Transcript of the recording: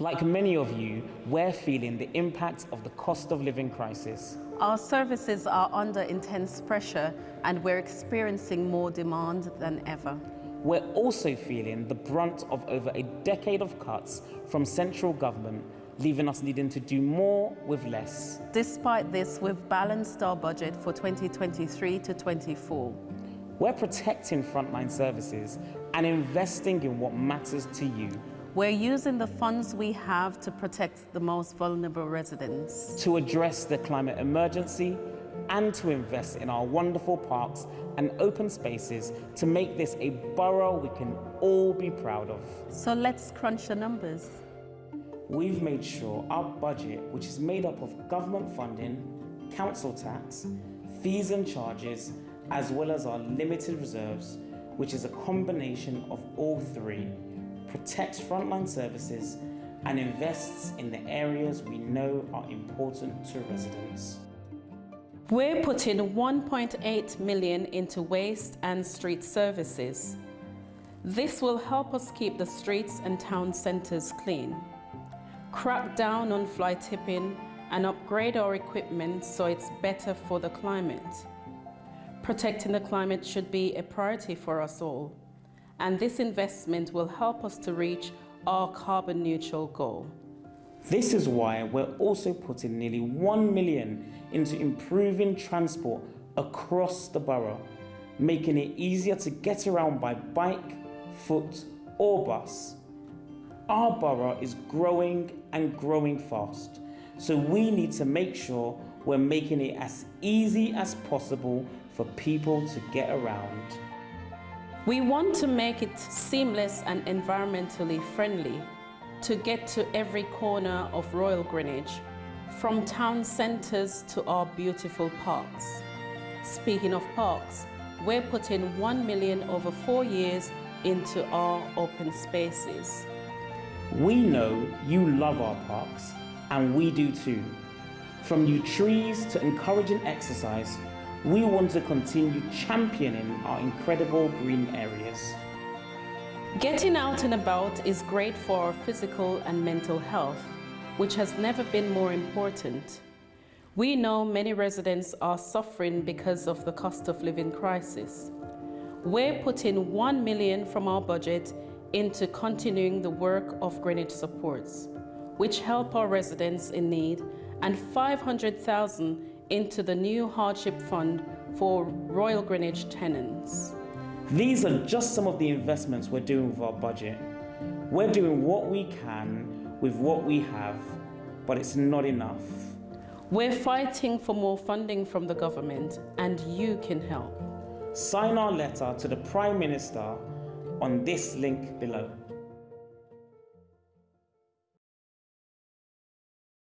Like many of you, we're feeling the impact of the cost of living crisis. Our services are under intense pressure and we're experiencing more demand than ever. We're also feeling the brunt of over a decade of cuts from central government, leaving us needing to do more with less. Despite this, we've balanced our budget for 2023 to 24. We're protecting frontline services and investing in what matters to you. We're using the funds we have to protect the most vulnerable residents. To address the climate emergency and to invest in our wonderful parks and open spaces to make this a borough we can all be proud of. So let's crunch the numbers. We've made sure our budget, which is made up of government funding, council tax, fees and charges, as well as our limited reserves, which is a combination of all three, protects frontline services and invests in the areas we know are important to residents. We're putting 1.8 million into waste and street services. This will help us keep the streets and town centres clean, crack down on fly tipping and upgrade our equipment so it's better for the climate. Protecting the climate should be a priority for us all and this investment will help us to reach our carbon neutral goal. This is why we're also putting nearly 1 million into improving transport across the borough, making it easier to get around by bike, foot or bus. Our borough is growing and growing fast, so we need to make sure we're making it as easy as possible for people to get around. We want to make it seamless and environmentally friendly to get to every corner of Royal Greenwich, from town centres to our beautiful parks. Speaking of parks, we're putting 1 million over four years into our open spaces. We know you love our parks, and we do too. From new trees to encouraging exercise, we want to continue championing our incredible green areas. Getting out and about is great for our physical and mental health, which has never been more important. We know many residents are suffering because of the cost of living crisis. We're putting 1 million from our budget into continuing the work of Greenwich Supports, which help our residents in need, and 500,000 into the new hardship fund for Royal Greenwich tenants. These are just some of the investments we're doing with our budget. We're doing what we can with what we have, but it's not enough. We're fighting for more funding from the government and you can help. Sign our letter to the Prime Minister on this link below.